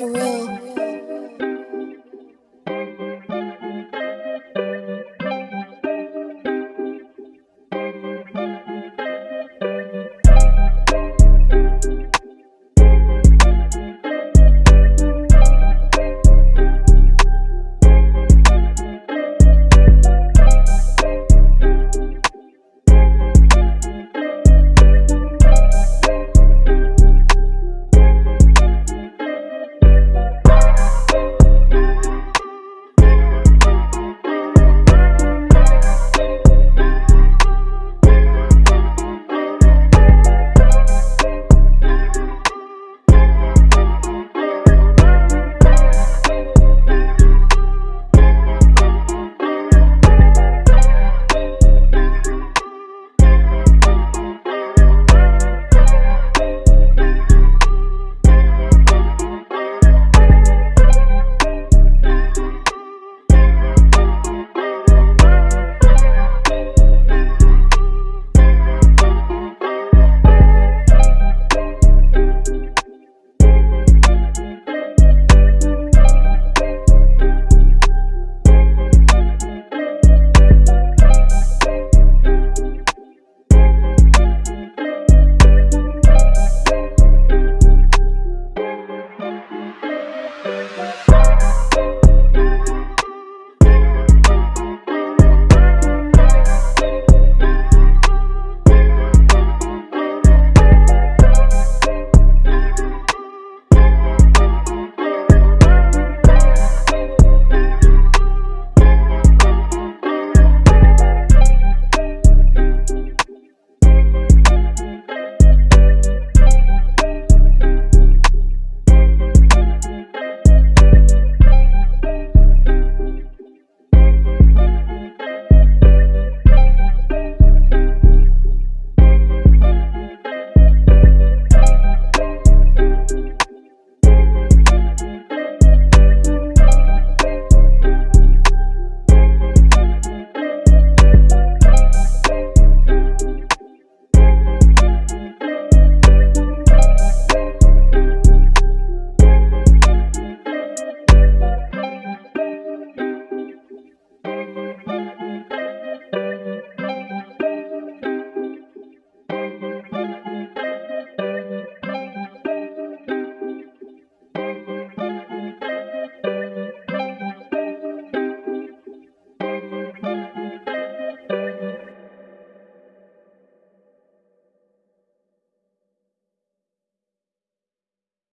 is real.